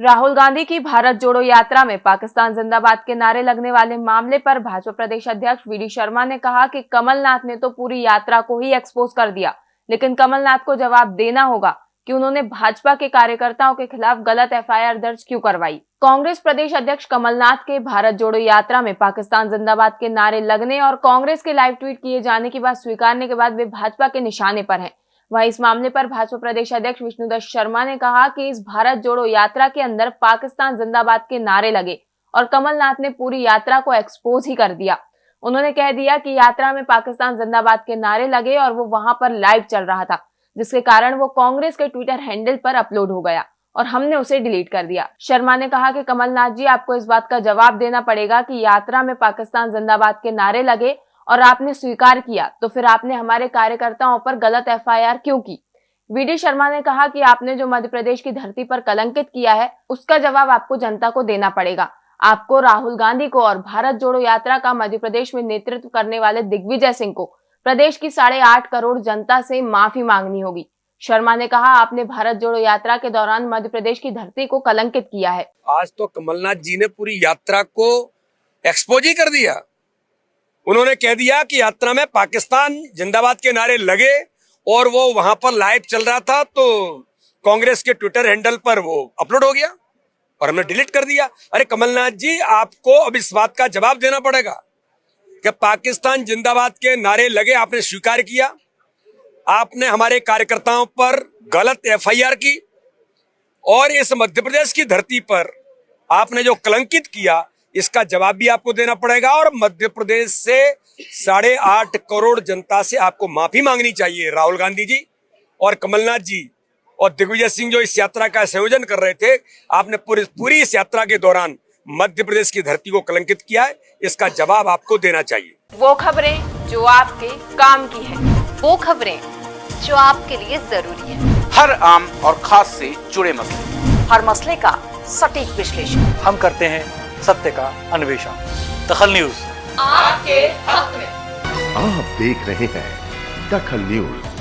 राहुल गांधी की भारत जोड़ो यात्रा में पाकिस्तान जिंदाबाद के नारे लगने वाले मामले पर भाजपा प्रदेश अध्यक्ष वीडी शर्मा ने कहा कि कमलनाथ ने तो पूरी यात्रा को ही एक्सपोज कर दिया, लेकिन कमलनाथ को जवाब देना होगा कि उन्होंने भाजपा के कार्यकर्ताओं के खिलाफ गलत एफआईआर दर्ज क्यों करवाई। कांग्रेस प्रदेश अध्यक्ष कमलनाथ के भारत जोड़ो यात्रा में पाकिस्तान जिंदाबाद के नारे लगने और कांग्रेस के लाइव ट्वीट किए जाने की बात स्वीकारने के बाद वे भाजपा के निशाने पर हैं। वहीं इस मामले पर भाजपा प्रदेश अध्यक्ष विष्णुदत्त शर्मा ने कहा कि इस भारत जोड़ो यात्रा के अंदर पाकिस्तान जिंदाबाद के नारे लगे और कमलनाथ ने पूरी यात्रा को एक्सपोज ही कर दिया। उन्होंने कह दिया कि यात्रा में पाकिस्तान जिंदाबाद के नारे लगे और वो वहाँ पर लाइव चल रहा था, जिसके कारण वो कांग्रेस के ट्विटर हैंडल पर अपलोड हो गया और हमने उसे डिलीट कर दिया। शर्मा ने कहा कि कमलनाथ जी, आपको इस बात का जवाब देना पड़ेगा कि यात्रा में पाकिस्तान जिंदाबाद के नारे लगे और आपने स्वीकार किया तो फिर आपने हमारे कार्यकर्ताओं पर गलत एफआईआर क्यों की? वीडी शर्मा ने कहा कि आपने जो मध्य प्रदेश की धरती पर कलंकित किया है, उसका जवाब आपको जनता को देना पड़ेगा। आपको राहुल गांधी को और भारत जोड़ो यात्रा का मध्य प्रदेश में नेतृत्व करने वाले दिग्विजय सिंह को प्रदेश की साढ़े आठ करोड़ जनता से माफ़ी मांगनी होगी। शर्मा ने कहा, आपने भारत जोड़ो यात्रा के दौरान मध्य प्रदेश की धरती को कलंकित किया है। आज तो कमलनाथ जी ने पूरी यात्रा को एक्सपोज ही कर दिया। उन्होंने कह दिया कि यात्रा में पाकिस्तान जिंदाबाद के नारे लगे और वो वहाँ पर लाइव चल रहा था तो कांग्रेस के ट्विटर हैंडल पर वो अपलोड हो गया और हमने डिलीट कर दिया। अरे कमलनाथ जी, आपको अब इस बात का जवाब देना पड़ेगा कि पाकिस्तान जिंदाबाद के नारे लगे, आपने स्वीकार किया। आपने हमारे कार्यकर्ताओं पर गलत एफआईआर की और इस मध्य प्रदेश की धरती पर आपने जो कलंकित किया इसका जवाब भी आपको देना पड़ेगा और मध्य प्रदेश से साढ़े आठ करोड़ जनता से आपको माफ़ी मांगनी चाहिए राहुल गांधी जी और कमलनाथ जी। और दिग्विजय सिंह जो इस यात्रा का संयोजन कर रहे थे आपने पूरी पूरी इस यात्रा के दौरान मध्य प्रदेश की धरती को कलंकित किया है इसका जवाब आपको देना चाहिए। वो खबरें जो आपके काम की है वो खबरें जो आपके लिए ज़रूरी है। हर आम और खास से जुड़े मसले। हर मसले का सटीक विश्लेषण। हम करते हैं सत्य का अन्वेषण। दखल न्यूज़। आपके हक में। आप देख रहे हैं दखल न्यूज़।